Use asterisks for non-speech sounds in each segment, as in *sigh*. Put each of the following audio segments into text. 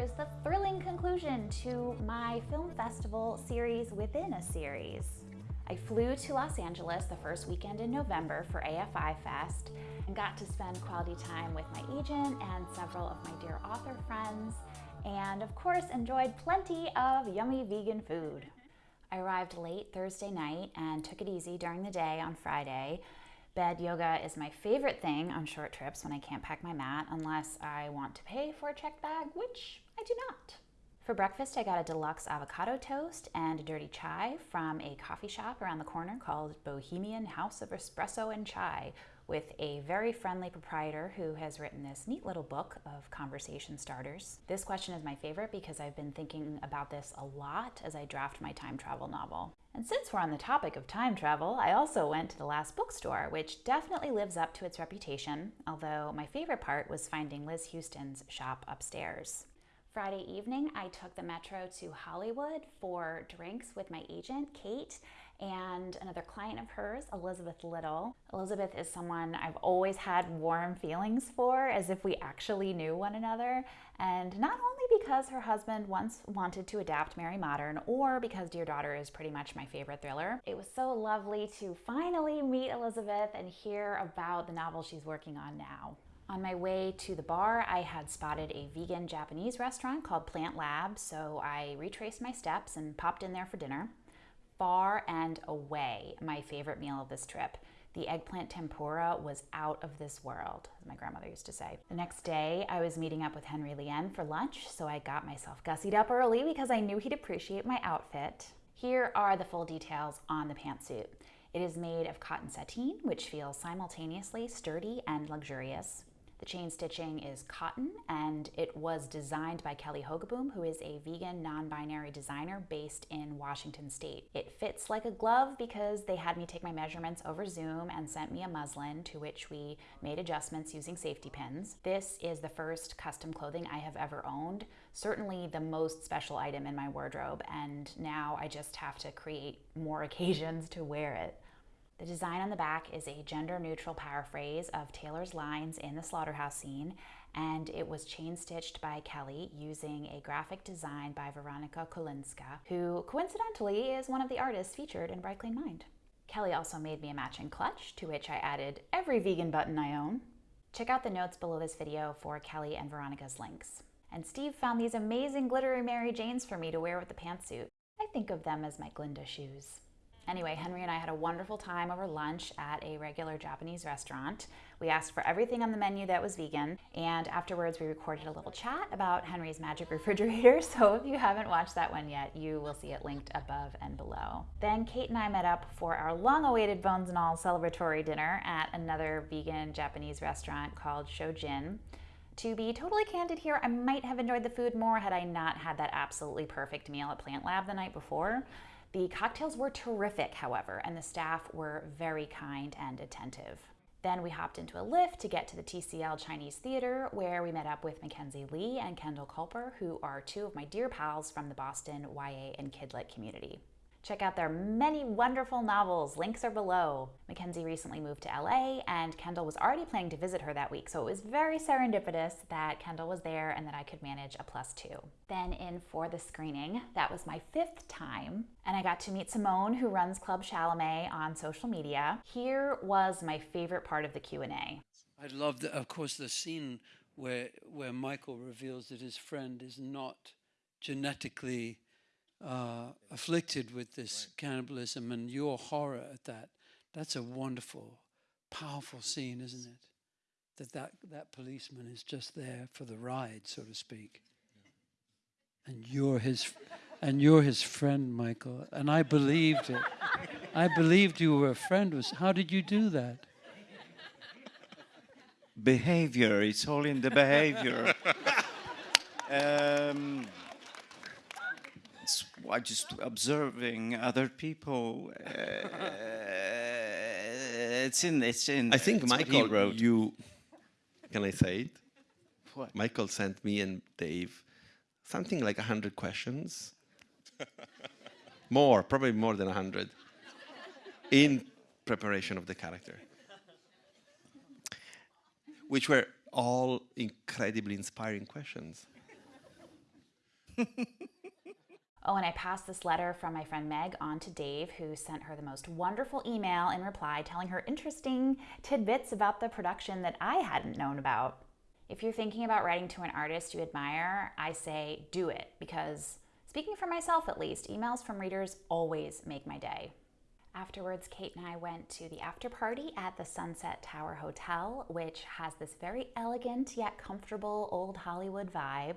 is the thrilling conclusion to my film festival series within a series. I flew to Los Angeles the first weekend in November for AFI Fest and got to spend quality time with my agent and several of my dear author friends, and of course enjoyed plenty of yummy vegan food. I arrived late Thursday night and took it easy during the day on Friday. Bed yoga is my favorite thing on short trips when I can't pack my mat unless I want to pay for a checked bag, which I do not. For breakfast, I got a deluxe avocado toast and a dirty chai from a coffee shop around the corner called Bohemian House of Espresso and Chai, with a very friendly proprietor who has written this neat little book of conversation starters. This question is my favorite because I've been thinking about this a lot as I draft my time travel novel. And since we're on the topic of time travel, I also went to the last bookstore, which definitely lives up to its reputation, although my favorite part was finding Liz Houston's shop upstairs. Friday evening, I took the metro to Hollywood for drinks with my agent, Kate, and another client of hers, Elizabeth Little. Elizabeth is someone I've always had warm feelings for, as if we actually knew one another. And not only because her husband once wanted to adapt Mary Modern, or because Dear Daughter is pretty much my favorite thriller. It was so lovely to finally meet Elizabeth and hear about the novel she's working on now. On my way to the bar, I had spotted a vegan Japanese restaurant called Plant Lab, so I retraced my steps and popped in there for dinner far and away my favorite meal of this trip. The eggplant tempura was out of this world, as my grandmother used to say. The next day, I was meeting up with Henry Lien for lunch, so I got myself gussied up early because I knew he'd appreciate my outfit. Here are the full details on the pantsuit. It is made of cotton sateen, which feels simultaneously sturdy and luxurious. The chain stitching is cotton and it was designed by Kelly Hogaboom, who is a vegan non-binary designer based in Washington State. It fits like a glove because they had me take my measurements over Zoom and sent me a muslin to which we made adjustments using safety pins. This is the first custom clothing I have ever owned, certainly the most special item in my wardrobe, and now I just have to create more *laughs* occasions to wear it. The design on the back is a gender-neutral paraphrase of Taylor's lines in the slaughterhouse scene, and it was chain-stitched by Kelly using a graphic design by Veronica Kolinska, who coincidentally is one of the artists featured in Bright Clean Mind. Kelly also made me a matching clutch, to which I added every vegan button I own. Check out the notes below this video for Kelly and Veronica's links. And Steve found these amazing glittery Mary Janes for me to wear with the pantsuit. I think of them as my Glinda shoes. Anyway, Henry and I had a wonderful time over lunch at a regular Japanese restaurant. We asked for everything on the menu that was vegan, and afterwards we recorded a little chat about Henry's magic refrigerator, *laughs* so if you haven't watched that one yet, you will see it linked above and below. Then Kate and I met up for our long-awaited Bones and All celebratory dinner at another vegan Japanese restaurant called Shojin. To be totally candid here, I might have enjoyed the food more had I not had that absolutely perfect meal at Plant Lab the night before. The cocktails were terrific, however, and the staff were very kind and attentive. Then we hopped into a lift to get to the TCL Chinese Theater, where we met up with Mackenzie Lee and Kendall Kulper, who are two of my dear pals from the Boston YA and Kidlit community. Check out their many wonderful novels. Links are below. Mackenzie recently moved to LA and Kendall was already planning to visit her that week, so it was very serendipitous that Kendall was there and that I could manage a plus two. Then in for the screening, that was my fifth time, and I got to meet Simone, who runs Club Chalamet on social media. Here was my favorite part of the Q&A. I loved, of course, the scene where, where Michael reveals that his friend is not genetically uh, afflicted with this right. cannibalism and your horror at that. That's a wonderful, powerful scene, isn't it? That, that that policeman is just there for the ride, so to speak. Yeah. And you're his and you're his friend, Michael. And I believed it. I believed you were a friend. Was how did you do that? Behavior. It's all in the behavior. *laughs* um, I just observing other people. Uh, it's in. It's in. I think Michael wrote. You can I say it? What? Michael sent me and Dave something like a hundred questions. more, probably more than a hundred, in preparation of the character, which were all incredibly inspiring questions. *laughs* Oh, and I passed this letter from my friend Meg on to Dave, who sent her the most wonderful email in reply telling her interesting tidbits about the production that I hadn't known about. If you're thinking about writing to an artist you admire, I say do it because, speaking for myself at least, emails from readers always make my day. Afterwards, Kate and I went to the after party at the Sunset Tower Hotel, which has this very elegant yet comfortable old Hollywood vibe.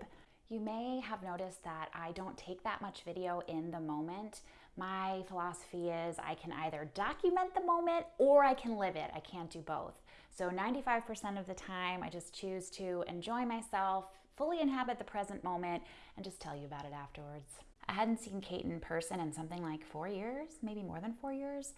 You may have noticed that I don't take that much video in the moment. My philosophy is I can either document the moment or I can live it. I can't do both. So 95% of the time, I just choose to enjoy myself, fully inhabit the present moment, and just tell you about it afterwards. I hadn't seen Kate in person in something like four years, maybe more than four years.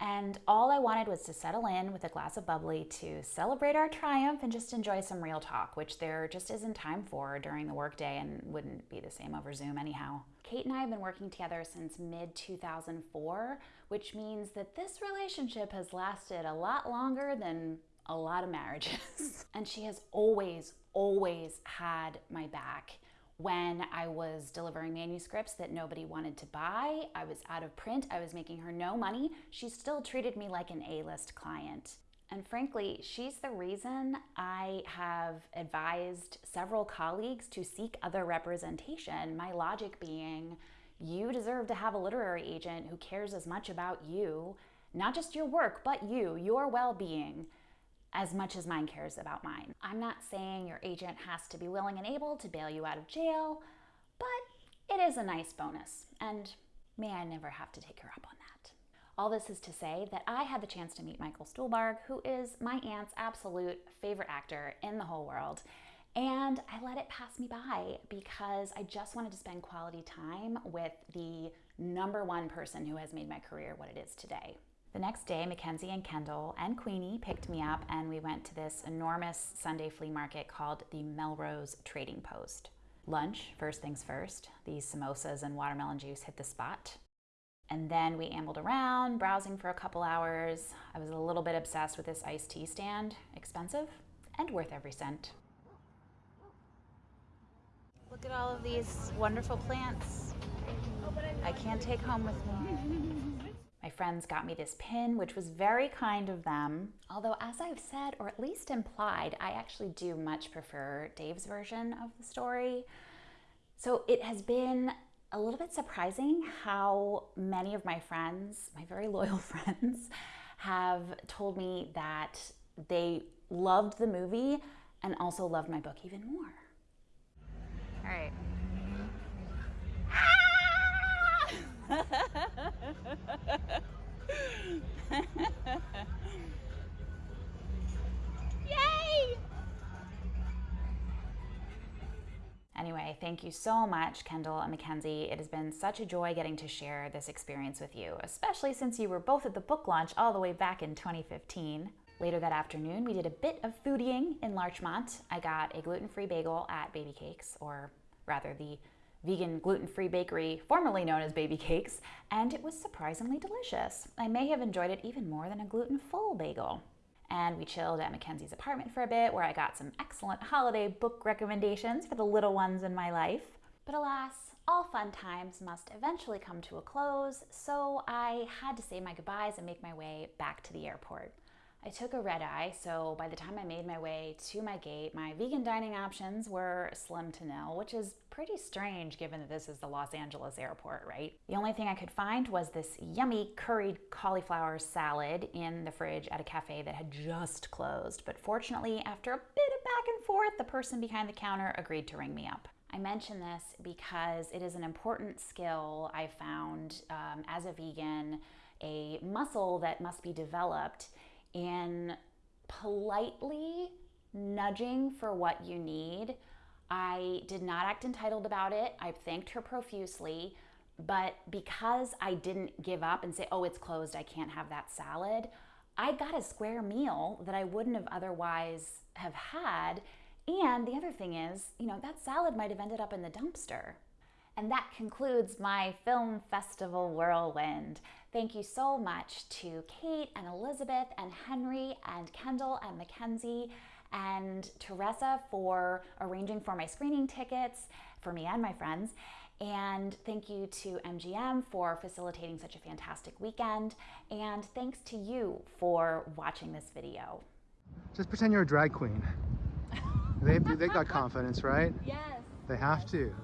And all I wanted was to settle in with a glass of bubbly to celebrate our triumph and just enjoy some real talk, which there just isn't time for during the workday and wouldn't be the same over Zoom anyhow. Kate and I have been working together since mid 2004, which means that this relationship has lasted a lot longer than a lot of marriages. *laughs* and she has always, always had my back when I was delivering manuscripts that nobody wanted to buy, I was out of print, I was making her no money, she still treated me like an A list client. And frankly, she's the reason I have advised several colleagues to seek other representation. My logic being, you deserve to have a literary agent who cares as much about you, not just your work, but you, your well being as much as mine cares about mine. I'm not saying your agent has to be willing and able to bail you out of jail, but it is a nice bonus, and may I never have to take her up on that. All this is to say that I had the chance to meet Michael Stuhlbarg, who is my aunt's absolute favorite actor in the whole world. And I let it pass me by because I just wanted to spend quality time with the number one person who has made my career what it is today. The next day, Mackenzie and Kendall and Queenie picked me up, and we went to this enormous Sunday flea market called the Melrose Trading Post. Lunch, first things first, these samosas and watermelon juice hit the spot. And then we ambled around, browsing for a couple hours. I was a little bit obsessed with this iced tea stand. Expensive and worth every cent. Look at all of these wonderful plants. I can't take home with me. My friends got me this pin, which was very kind of them. Although, as I've said, or at least implied, I actually do much prefer Dave's version of the story. So it has been a little bit surprising how many of my friends, my very *laughs* loyal friends, have told me that they loved the movie and also loved my book even more. All right. Yay! Anyway, thank you so much, Kendall and Mackenzie. It has been such a joy getting to share this experience with you, especially since you were both at the book launch all the way back in 2015. Later that afternoon, we did a bit of foodieing in Larchmont. I got a gluten free bagel at Baby Cakes, or rather, the vegan gluten-free bakery formerly known as Baby Cakes, and it was surprisingly delicious. I may have enjoyed it even more than a gluten-full bagel. And we chilled at Mackenzie's apartment for a bit where I got some excellent holiday book recommendations for the little ones in my life. But alas, all fun times must eventually come to a close, so I had to say my goodbyes and make my way back to the airport. I took a red eye, so by the time I made my way to my gate, my vegan dining options were slim to nil, which is pretty strange given that this is the Los Angeles airport, right? The only thing I could find was this yummy curried cauliflower salad in the fridge at a cafe that had just closed. But fortunately, after a bit of back and forth, the person behind the counter agreed to ring me up. I mention this because it is an important skill I found um, as a vegan, a muscle that must be developed in politely nudging for what you need. I did not act entitled about it. I thanked her profusely. But because I didn't give up and say, oh, it's closed, I can't have that salad, I got a square meal that I wouldn't have otherwise have had. And the other thing is, you know, that salad might have ended up in the dumpster. And that concludes my film festival whirlwind. Thank you so much to Kate and Elizabeth and Henry and Kendall and Mackenzie and Teresa for arranging for my screening tickets for me and my friends. And thank you to MGM for facilitating such a fantastic weekend. And thanks to you for watching this video. Just pretend you're a drag queen. they they got confidence, right? *laughs* Yes. They have to.